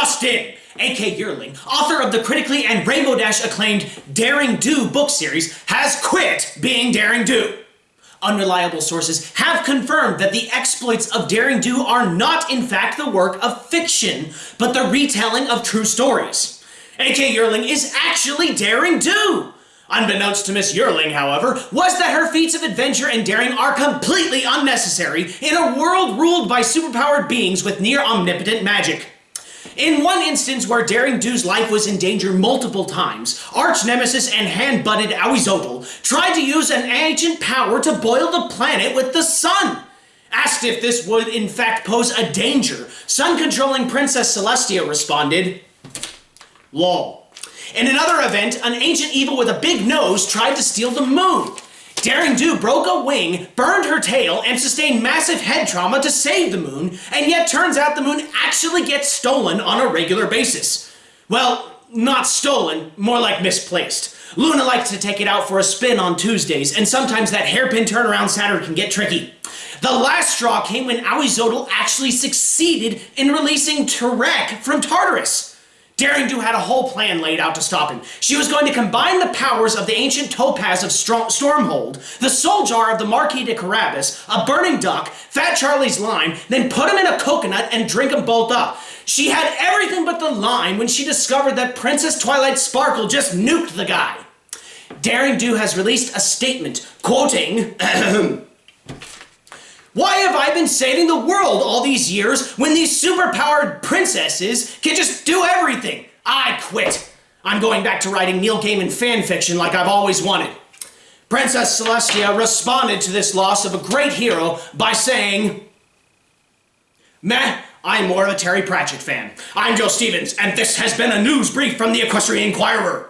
just in! A.K. Yearling, author of the critically and Rainbow Dash acclaimed Daring Do book series, has quit being Daring Do. Unreliable sources have confirmed that the exploits of Daring Do are not in fact the work of fiction, but the retelling of true stories. A.K. Yearling is actually Daring Do! Unbeknownst to Miss Yearling, however, was that her feats of adventure and daring are completely unnecessary in a world ruled by superpowered beings with near omnipotent magic. In one instance where Daring Do's life was in danger multiple times, arch nemesis and hand-butted Ahuizotl tried to use an ancient power to boil the planet with the sun. Asked if this would in fact pose a danger, sun-controlling Princess Celestia responded, Lol. In another event, an ancient evil with a big nose tried to steal the moon. Daring Do broke a wing, burned her tail, and sustained massive head trauma to save the moon, and yet turns out the moon actually gets stolen on a regular basis. Well, not stolen, more like misplaced. Luna likes to take it out for a spin on Tuesdays, and sometimes that hairpin turnaround Saturn can get tricky. The last straw came when Ahuizotl actually succeeded in releasing Tirek from Tartarus. Daring Do had a whole plan laid out to stop him. She was going to combine the powers of the ancient topaz of Stormhold, the soul jar of the Marquis de Carabas, a burning duck, Fat Charlie's lime, then put him in a coconut and drink them both up. She had everything but the lime when she discovered that Princess Twilight Sparkle just nuked the guy. Daring Do has released a statement, quoting, Why have I been saving the world all these years when these superpowered princesses can just do everything? I quit. I'm going back to writing Neil Gaiman fanfiction like I've always wanted. Princess Celestia responded to this loss of a great hero by saying, Meh, I'm more of a Terry Pratchett fan. I'm Joe Stevens, and this has been a news brief from the Equestrian Inquirer.